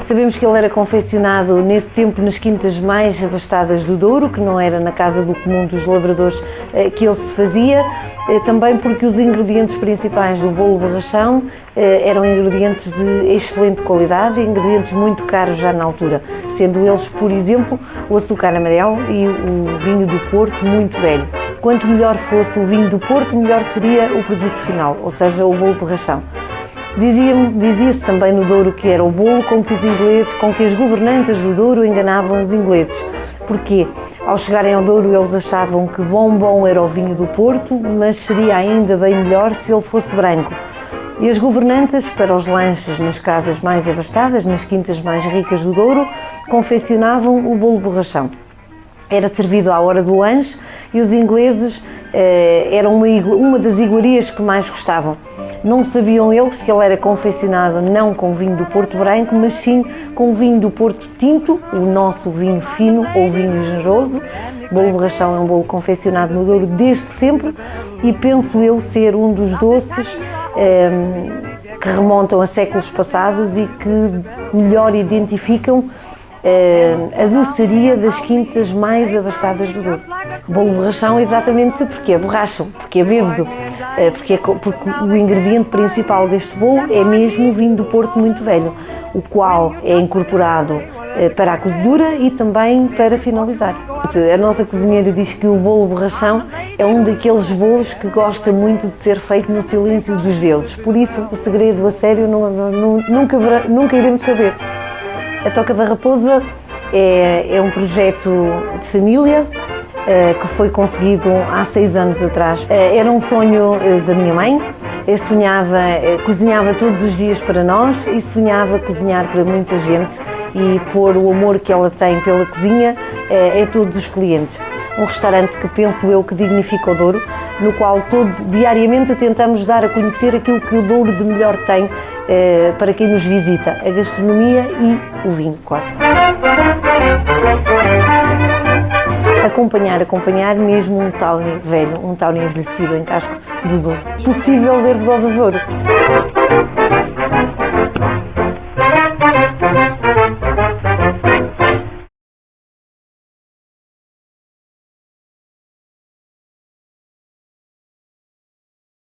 Sabemos que ele era confeccionado nesse tempo nas quintas mais abastadas do Douro, que não era na casa do comum dos lavradores eh, que ele se fazia, eh, também porque os ingredientes principais do bolo borrachão eh, eram ingredientes de excelente qualidade, ingredientes muito caros já na altura, sendo eles, por exemplo, o açúcar amarelo e o vinho do Porto muito velho. Quanto melhor fosse o vinho do Porto, melhor seria o produto final, ou seja, o bolo borrachão. Dizia-se dizia também no Douro que era o bolo com que os ingleses, com que as governantas do Douro enganavam os ingleses. Porquê? Ao chegarem ao Douro eles achavam que bom bom era o vinho do Porto, mas seria ainda bem melhor se ele fosse branco. E as governantas, para os lanches nas casas mais abastadas, nas quintas mais ricas do Douro, confeccionavam o bolo borrachão era servido à hora do lanche e os ingleses eh, eram uma, uma, das iguarias que mais gostavam. Não sabiam eles que ele era confeccionado não com vinho do Porto Branco, mas sim com vinho do Porto Tinto, o nosso vinho fino ou vinho generoso. O bolo borrachão é um bolo confeccionado no Douro desde sempre e penso eu ser um dos doces eh, que remontam a séculos passados e que melhor identificam a doçaria das quintas mais abastadas do Douro. Bolo borrachão exatamente porque é borracho, porque é bêbado, eh, porque, é, porque o ingrediente principal deste bolo é mesmo o vinho do Porto muito velho, o qual é incorporado eh, para a cozedura e também para finalizar. A nossa cozinheira diz que o bolo borrachão é um daqueles bolos que gosta muito de ser feito no silêncio dos deuses, por isso o segredo a sério não, não, nunca, nunca iremos saber. A Toca da Raposa é, é um projeto de família que foi conseguido há seis anos atrás. Eh, era um sonho eh, da minha mãe, eu sonhava, cozinhava todos os dias para nós e sonhava cozinhar para muita gente e pôr o amor que ela tem pela cozinha a todos os clientes. Um restaurante que penso eu que dignifica o Douro, no qual todos, diariamente tentamos dar a conhecer aquilo que o Douro de melhor tem para quem nos visita, a gastronomia e o vinho, claro acompanhar, acompanhar mesmo um Tawny velho, um Tawny envelhecido em casco de Douro. Possível ler de Douro.